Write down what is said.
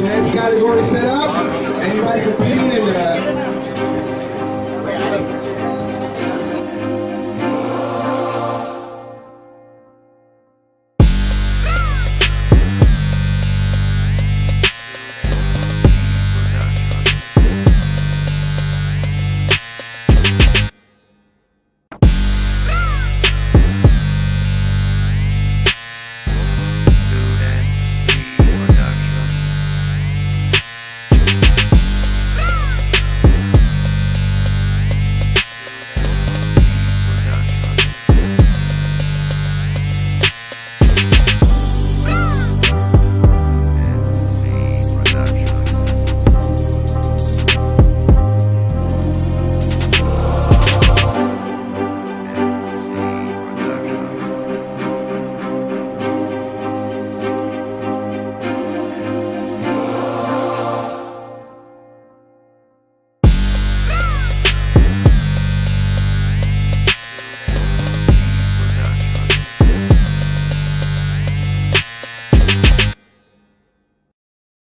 the next category set up. Anybody competing in the